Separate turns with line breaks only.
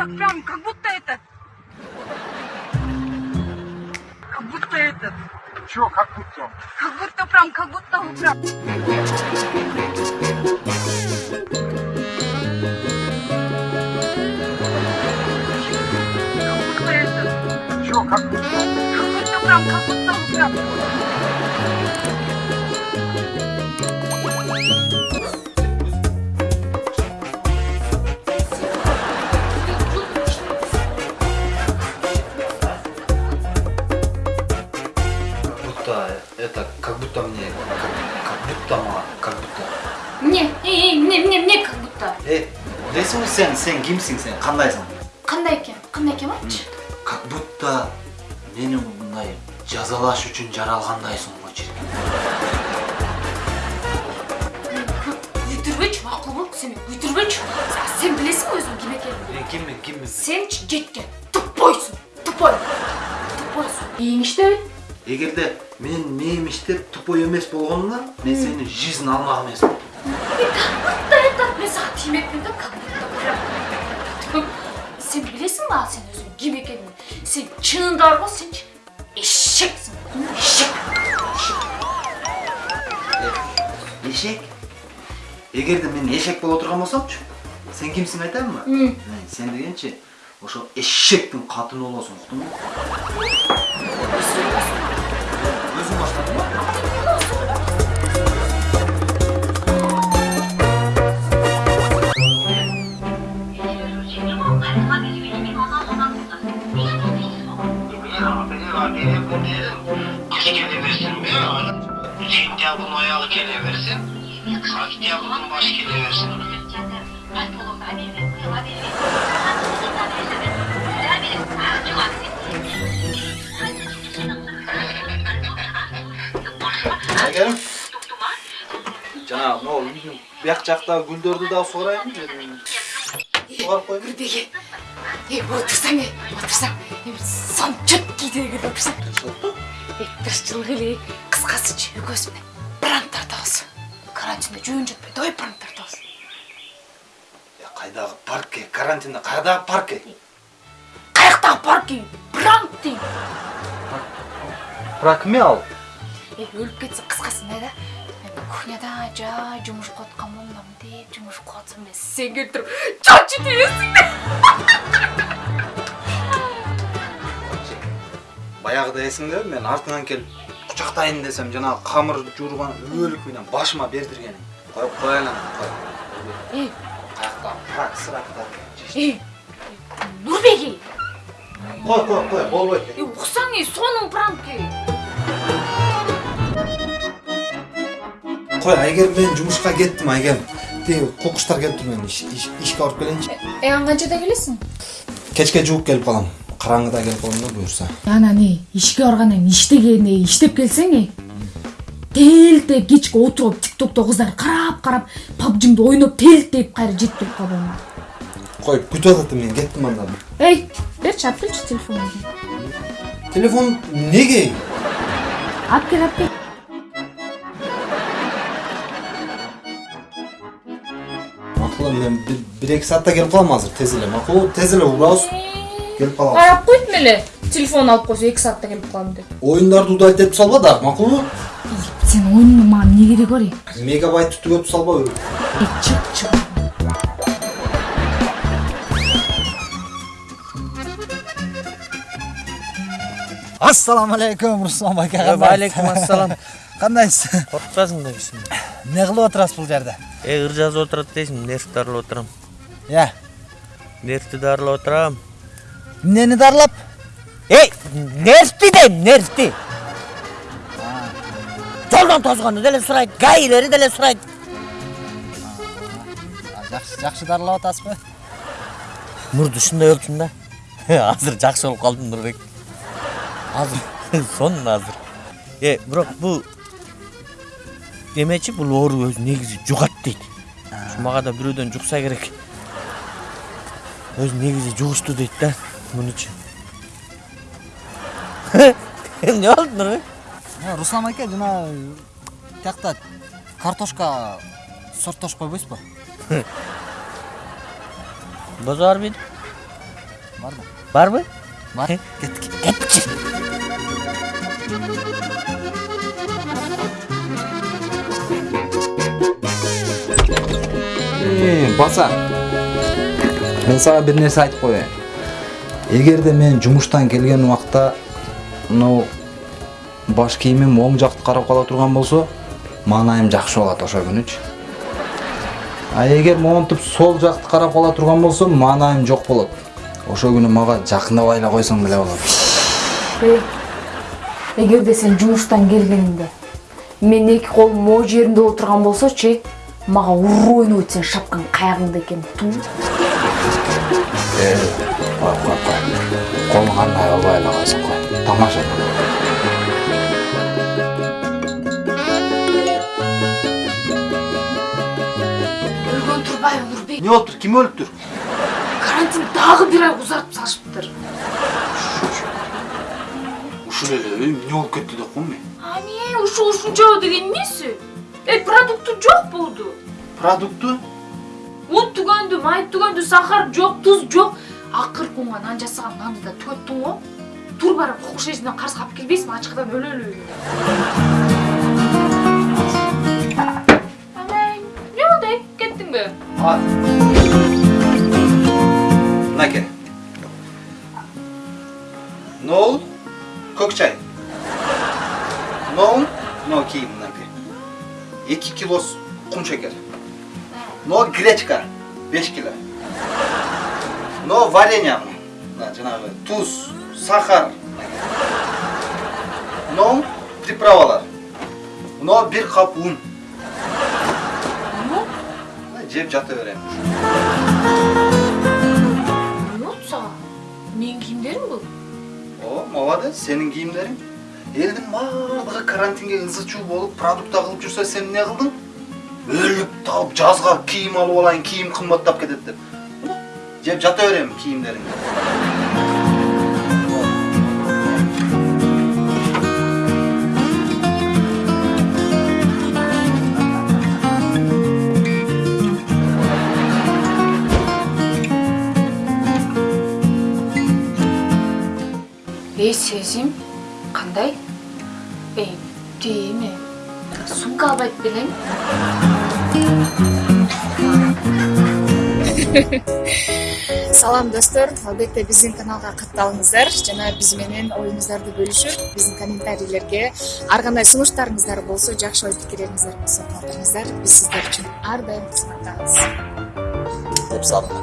так прям, как будто этот. Как будто этот.
Чё, как будто?
Как будто прям, как будто прям. Как будто этот.
Чё, как будто?
Как будто прям, как будто прям.
Сен сен кімсің сен қандайсың
Қандай екен? Қандай екен айтшы?
как будто мені мындай жазалаш үчүн жаралгандайсың ғой чиркин
Өйтірбейші, мақұл бол, сен өйтірбейші. Сен білесің өзің кім екенін.
мен киммин киммин
Сен жеткен тупойсың, тупой. Тупойсың. Ең іште
эгерде мен мээм иштеп тупой эмес болгондо мен сени жизнь алмак эмесмин
будто этот мен саған тимекпін да как сен білесің ба сен өзің кім екенін сен шынында бар ғой сен эшексің эшек
эшек эгерде мен эшек боло турган болсомчу сен кимсиң айтайынбы
М.
Мен сен дегенчи ошо эшектин катыны болосуң уктуңбу өзүң баштадың ба
diye bu diye kış geliversin be. Hüseyin diye
bunun ayağı geliversin. Hak diye bunun başı geliversin. Egerim. Canım ne olur
bilmiyorum. Yakacaklar güldürdü daha sorayım mı dedim. Var koyayım. Bir de ye. Otursana. Otursana. Son. Отырсаң е тырысчылық эле. Кыскасычы экөөбүз менен пранк тартабыз карантинде жөн жатпай давай пранк тартабыз
кайдагы паркке? Карантинде кайдагы паркке?
Каяктагы парки пранк дейм
бірақ кіме ал.
Өлүп кетсе кыскасы мындай да. Мен кухняда жай жумушка атканмын мынтип жумушка атсам мен сен келип туруп чачы тийесиң
баягыда эсиңдеби мен артыңан келип кучактайын десем жанагы камыр жуурган өлүк менен башыма бердиргениң коюп коеюн анан кой
е
каяктагы прак сыракта
е нурбеги
кой кой кой болбойт
е сонун пранки
Қой, Айгерім мен жұмысқа кеттім, Айгерім. Тегі қоқыштар келіп тұр мен іш, іш, ішке алып келейінші.
е ан канчада келесиң
Кешке жуық келіп қалам. Қараңғыда келіп да бұйырса.
анан ишке баргандан иштегенде иштеп келсең э телтеп кечке отуруп тиктокто кыздар карап карап пабжиңди ойноп телтеп кайра жетип келип калбайм
Қой, күтіп жатыр мен кеттім анда.
эй берчи алып келчи телефонуңду
Телефон неге?
алып кел алып кел
Мақұл, мен бір, екі саатта келіп қалам азыр, тез эле. Мақұл, тез эле убабыз. Келіп қалам.
карап койдум эле телефон алып койсо эки саатта келип калам деп
Ойындарды удалить етіп салба да, мақұл?
сен оюнун мага эмне кереги бар э
Мегабайт түгөп салба.
Чык чык
алейкум руслан байке
Валейкум ассалам.
кандайсыз
Коркпасың да кишини.
эмне кылып отурасыз бул жерде
Э, ыр жазып отурат дейсиң, нерв дарылап отурам.
э
Нервти дарылап отурам.
Эмнени дарылап эй нервти дейм нервти жолдон тозгону деле сурайт гаилери деле сурайт жакшы жакшы дарылап атасызбы
Мурду ушундай болчумун да. Азыр жакшы болуп калдым Нурбек.
азыр
Сонун азыр. Э, бирок бул эмечи бул оору өзү негизи жугат дейт. Мага да бирөөдөн жукса керек. Өзү негизи жугушту дейт да. Мунучу. Эмне болду Нурбек?
Э, руслан аке жана тиякта картошка сорттошуп койбойсузбу
Бозор бит.
бар да
барбы
бар кеттік кетчи
Э, баса мен сага бир нерсе айтып коеюн эгерде мен жумуштан келген убакта мынау баш кийимим оң жакты карап кала турган болсо маанайым жакшы болот ошол күнүчү а эгер монтип сол жакты карап кала турган болсо маанайым жок болот. Ошол күнү мага жакындабай эле койсоң деле болот.
Эгерде сен жумуштан келгениңде мен эки колум могу жеримде отурган болсочу мага уруу ойноп сен шапкан каягыңда экен туу
Э, кой кой кой колуң кандай болбой эле койсуң кой тамаша
өлгөн турбайбы нурбек
эмне болуптур ким өлүптүр
карантин дагы бир ай узартып салышыптыр
ушул эле эмне болуп кетти деп коем мен?
Ане ушу ушунча деген эмеси эй продукты жок болду.
Продукты?
Un түгөндү май түгөндү сахар жок туз жок. Акыркы унга нан жасаган нанды да түгөттүң го тур барып кокуш эжинден карыз калып келбейсиңби ачкыдан өлөлү. Амай эмне болду кеттиңби
мынакей нол көк чай. Нол мынау кийим мынакей эки кило кум шекер но гречка беш кило но варенье мына жанагы туз сахар. Но приправалар но бир кап ун жеп жата берем
эмне сага менин кийимдерим бул
О, молодец, сенің киімдерің. Елдің барлығы карантинге ызы чуу болып, продукт қылып жүрсе, сен не қылдың? Өліп талып жазға киім алып алайын, киім қымбаттап кетеді деп. Жеп жата беремін киімдеріңді.
эй сезим албайт белең
салам достор. Албетте биздин каналга катталыңыздар. Жана биз менен оюңуздарды бөлүшүп биздин комментарийлерге ар кандай сунуштарыңыздар болсо жакшы ой пикирлериңиздер болсо калтырыңыздар биз сиздер үчүн ар дайым кызматтабыз
деп
Салам.